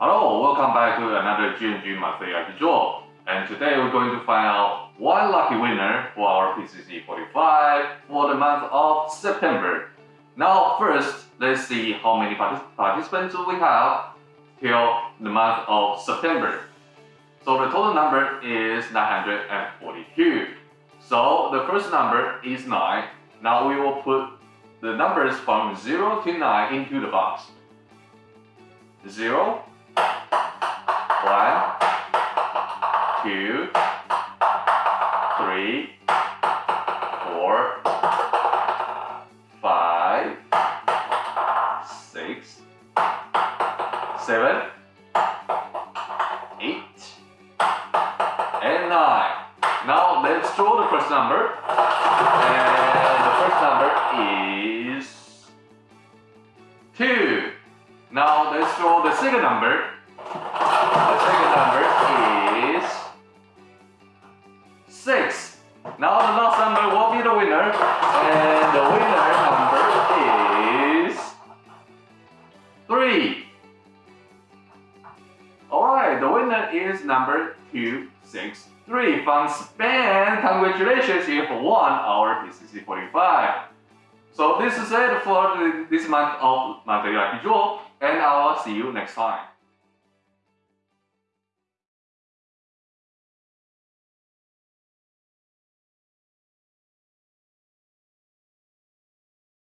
Hello, welcome back to another GNG lucky draw. And today we're going to find out one lucky winner for our PCC 45 for the month of September. Now first, let's see how many partic participants we have till the month of September. So the total number is 942. So the first number is 9. Now we will put the numbers from 0 to 9 into the box. 0, 2, 3, 4, 5, 6, 7, 8, and 9. Now let's draw the first number. And the first number is 2. Now let's draw the second number. 6. Now the last number will be the winner. And the winner number is 3. Alright, the winner is number 263 from Spain. Congratulations, you have won our PCC 45. So this is it for this month of Lucky Draw, and I will see you next time.